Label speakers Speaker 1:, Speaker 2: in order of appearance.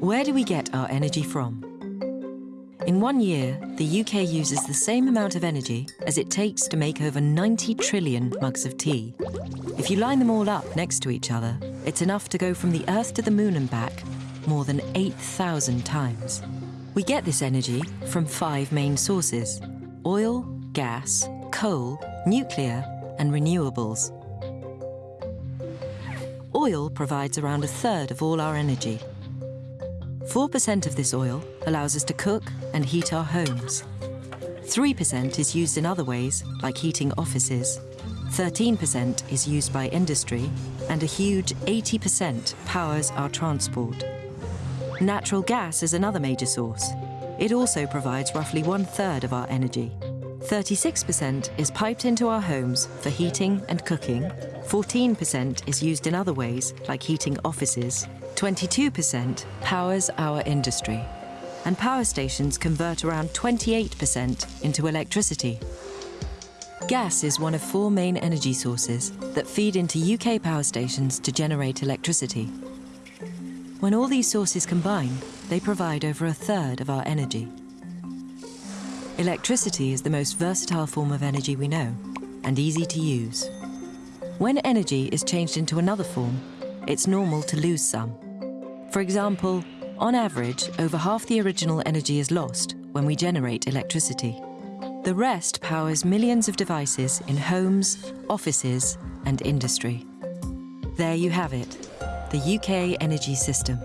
Speaker 1: Where do we get our energy from? In one year, the UK uses the same amount of energy as it takes to make over 90 trillion mugs of tea. If you line them all up next to each other, it's enough to go from the Earth to the Moon and back more than 8,000 times. We get this energy from five main sources oil, gas, coal, nuclear, and renewables. Oil provides around a third of all our energy. 4% of this oil allows us to cook and heat our homes. 3% is used in other ways, like heating offices. 13% is used by industry, and a huge 80% powers our transport. Natural gas is another major source. It also provides roughly one third of our energy. 36% is piped into our homes for heating and cooking. 14% is used in other ways, like heating offices. 22% powers our industry. And power stations convert around 28% into electricity. Gas is one of four main energy sources that feed into UK power stations to generate electricity. When all these sources combine, they provide over a third of our energy. Electricity is the most versatile form of energy we know and easy to use. When energy is changed into another form, it's normal to lose some. For example, on average, over half the original energy is lost when we generate electricity. The rest powers millions of devices in homes, offices, and industry. There you have it, the UK energy system.